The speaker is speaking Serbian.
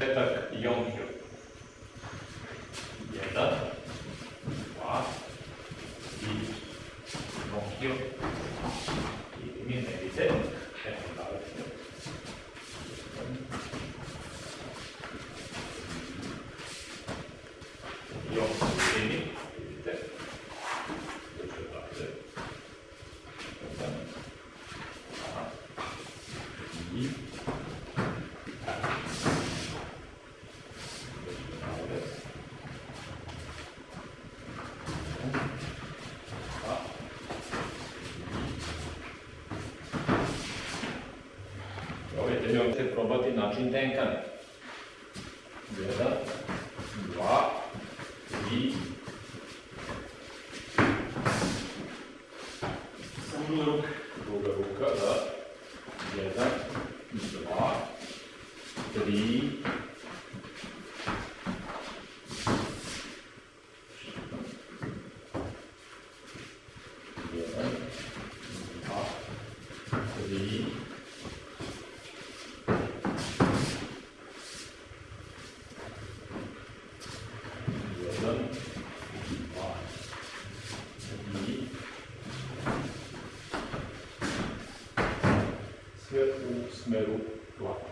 Это емкий. Jedan, dva i noge i mine Давайте можете пробувати начин денкане. Jedan, dva, tri. Samo ruka. Druga ruka, da. Jedan, dva, tri. Jedan, dva, tri. smeru tlaku.